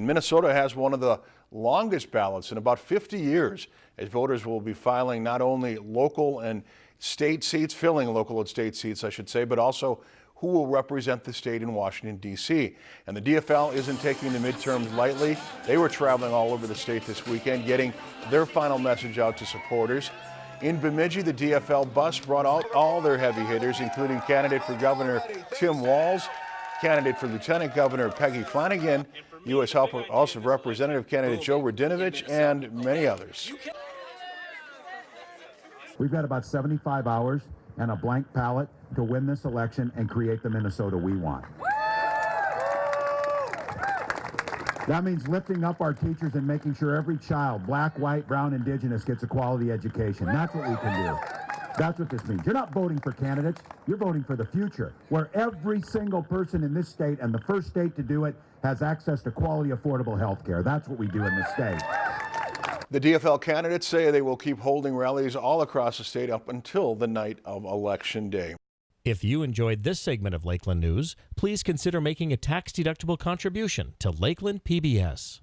Minnesota has one of the longest ballots in about 50 years as voters will be filing not only local and state seats, filling local and state seats, I should say, but also who will represent the state in Washington, D.C. And the DFL isn't taking the midterms lightly. They were traveling all over the state this weekend, getting their final message out to supporters. In Bemidji, the DFL bus brought out all their heavy hitters, including candidate for Governor Tim Walz, candidate for Lieutenant Governor Peggy Flanagan, U.S. House of Representative candidate Joe Radinovich, and many others. We've got about 75 hours and a blank ballot to win this election and create the Minnesota we want. That means lifting up our teachers and making sure every child, black, white, brown, indigenous, gets a quality education. That's what we can do. That's what this means. You're not voting for candidates, you're voting for the future, where every single person in this state and the first state to do it has access to quality, affordable health care. That's what we do in this state. The DFL candidates say they will keep holding rallies all across the state up until the night of Election Day. If you enjoyed this segment of Lakeland News, please consider making a tax-deductible contribution to Lakeland PBS.